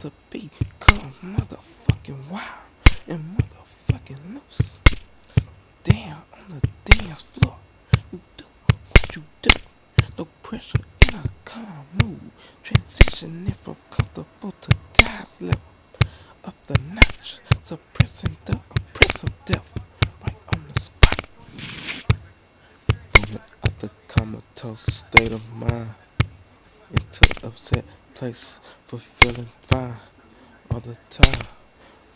to become motherfucking wild and motherfucking loose. Down on the dance floor, you do what you do. No pressure in a calm mood. Transitioning from comfortable to God's level. Up the notch, suppressing the oppressive devil. Right on the spot. Out the comatose state of mind into upset place, for feeling fine all the time.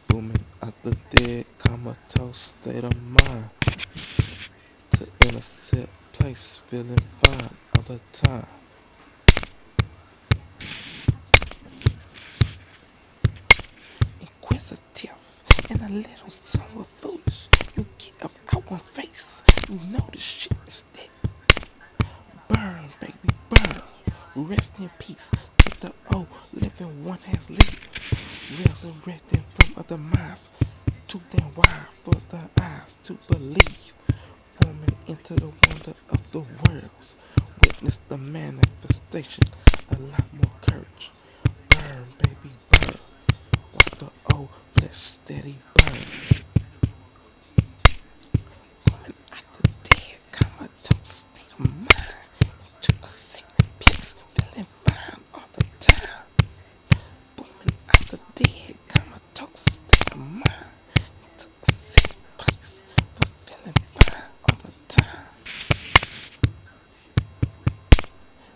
Booming out the dead comatose state of mind to innocent place, feeling fine all the time. Inquisitive and a little somewhat Rest in peace to the old living one has lived. Resurrecting from other minds. to them wide for the eyes to believe. Forming into the wonder of the worlds. Witness the manifestation. A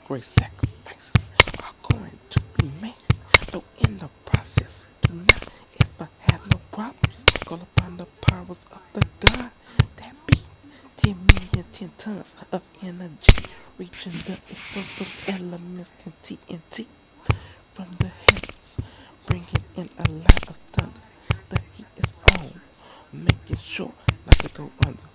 great sacrifices are going to be made. Though in the process, do not ever have no problems. Call upon the powers of the God that be. 10 million, 10 tons of energy reaching the explosive elements in TNT from the heavens, bringing in a lot of thunder that he is on, making sure not to go under.